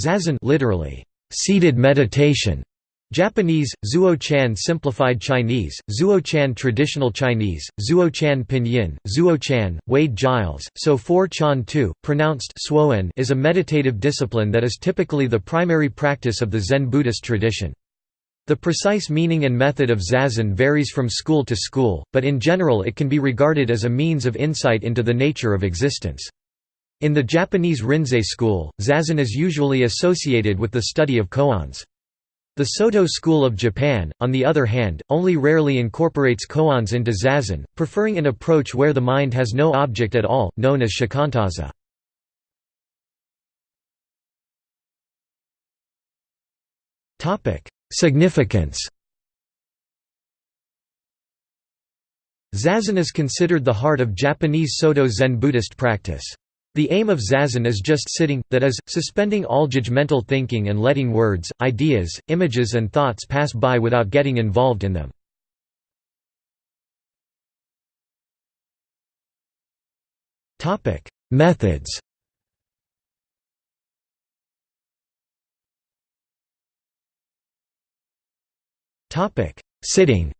Zazen literally, seated meditation. Japanese, Zuo-chan Simplified Chinese, Zuo-chan Traditional Chinese, Zuo-chan Pinyin, Zuo-chan, Wade Giles, So 4 Chan 2, pronounced Suoen is a meditative discipline that is typically the primary practice of the Zen Buddhist tradition. The precise meaning and method of zazen varies from school to school, but in general it can be regarded as a means of insight into the nature of existence. In the Japanese Rinzai school, zazen is usually associated with the study of koans. The Soto school of Japan, on the other hand, only rarely incorporates koans into zazen, preferring an approach where the mind has no object at all, known as shikantaza. Significance Zazen is considered the heart of Japanese Soto Zen Buddhist practice. The aim of zazen is just sitting, that is, suspending all judgmental thinking and letting words, ideas, images and thoughts pass by without getting involved in them. Methods Sitting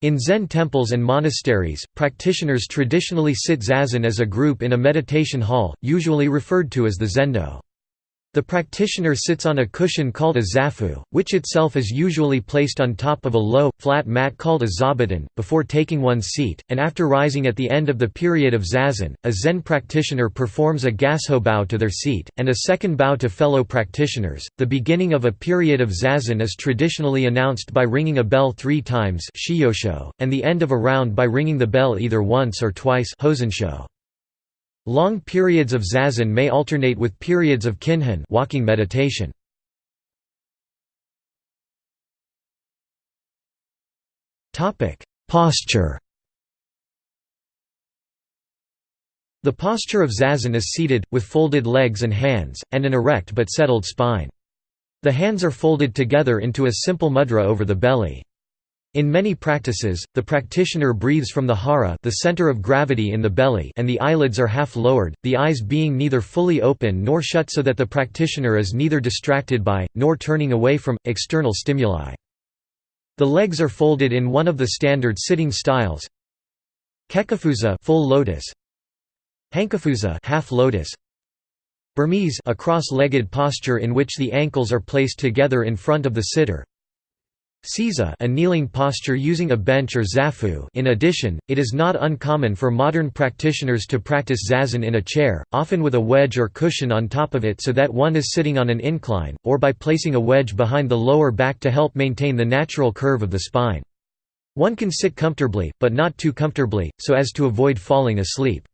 In Zen temples and monasteries, practitioners traditionally sit zazen as a group in a meditation hall, usually referred to as the zendo. The practitioner sits on a cushion called a zafu, which itself is usually placed on top of a low, flat mat called a zabuton, before taking one's seat, and after rising at the end of the period of zazen, a Zen practitioner performs a gassho bow to their seat, and a second bow to fellow practitioners. The beginning of a period of zazen is traditionally announced by ringing a bell three times and the end of a round by ringing the bell either once or twice Long periods of zazen may alternate with periods of kinhin walking meditation. Posture The posture of zazen is seated, with folded legs and hands, and an erect but settled spine. The hands are folded together into a simple mudra over the belly. In many practices, the practitioner breathes from the hara the center of gravity in the belly and the eyelids are half lowered, the eyes being neither fully open nor shut so that the practitioner is neither distracted by, nor turning away from, external stimuli. The legs are folded in one of the standard sitting styles. Kekkafuza full lotus, Hankafuza half lotus, Burmese a cross-legged posture in which the ankles are placed together in front of the sitter Seiza a kneeling posture using a bench or zafu in addition, it is not uncommon for modern practitioners to practice zazen in a chair, often with a wedge or cushion on top of it so that one is sitting on an incline, or by placing a wedge behind the lower back to help maintain the natural curve of the spine. One can sit comfortably, but not too comfortably, so as to avoid falling asleep.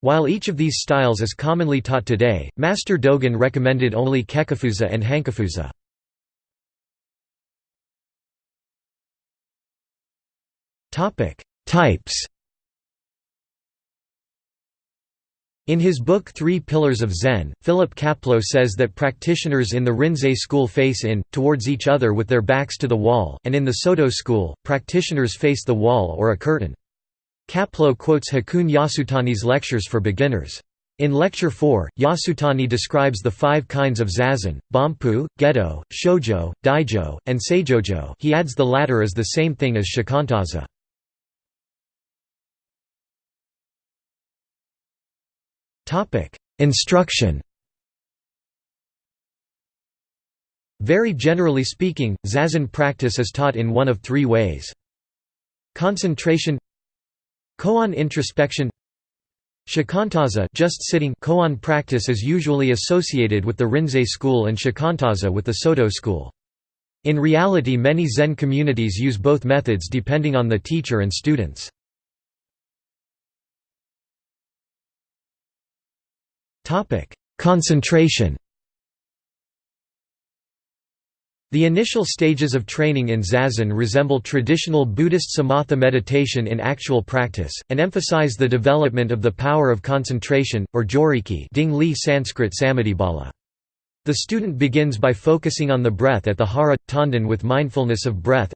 While each of these styles is commonly taught today, Master Dogen recommended only kekkafuza and hankafuza. Topic: Types. In his book Three Pillars of Zen, Philip Kapleau says that practitioners in the Rinzai school face in, towards each other with their backs to the wall, and in the Soto school, practitioners face the wall or a curtain. Kapleau quotes Hakuun Yasutani's lectures for beginners. In Lecture 4, Yasutani describes the five kinds of zazen, Banpu, Getto, Shojo, Daijo, and Saijojo he adds the latter is the same thing as shikantaza. Instruction Very generally speaking, zazen practice is taught in one of three ways. Concentration Koan introspection Shikantaza just sitting koan practice is usually associated with the Rinzai school and shikantaza with the Soto school. In reality many Zen communities use both methods depending on the teacher and students. Topic: Concentration. The initial stages of training in zazen resemble traditional Buddhist samatha meditation in actual practice, and emphasize the development of the power of concentration, or joriki Ding Li Sanskrit samadhibala. The student begins by focusing on the breath at the hara, tanden with mindfulness of breath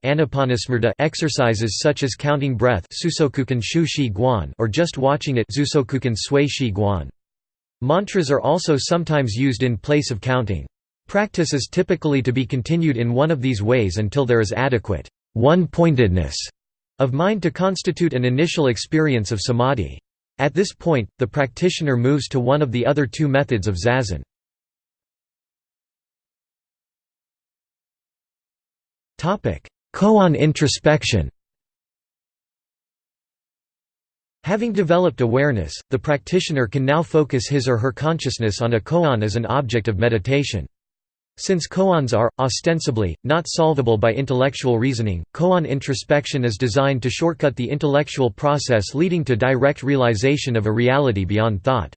exercises such as counting breath or just watching it Mantras are also sometimes used in place of counting. Practice is typically to be continued in one of these ways until there is adequate one-pointedness of mind to constitute an initial experience of samadhi. At this point, the practitioner moves to one of the other two methods of zazen. Koan introspection Having developed awareness, the practitioner can now focus his or her consciousness on a koan as an object of meditation. Since koans are, ostensibly, not solvable by intellectual reasoning, koan introspection is designed to shortcut the intellectual process leading to direct realization of a reality beyond thought.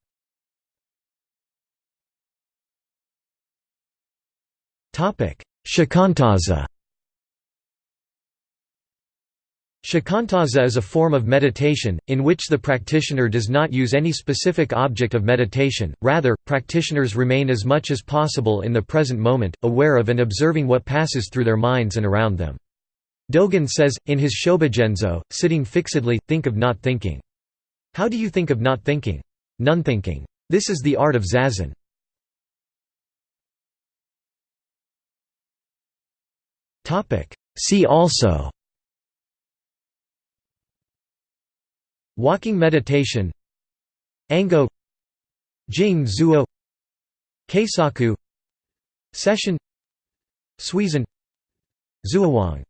Shikantaza Shikantaza is a form of meditation, in which the practitioner does not use any specific object of meditation, rather, practitioners remain as much as possible in the present moment, aware of and observing what passes through their minds and around them. Dogen says, in his Shobogenzo, sitting fixedly, think of not thinking. How do you think of not thinking? None thinking. This is the art of zazen. See also Walking meditation Ango Jing Zuo Keisaku Sesshin Suizen Zuowang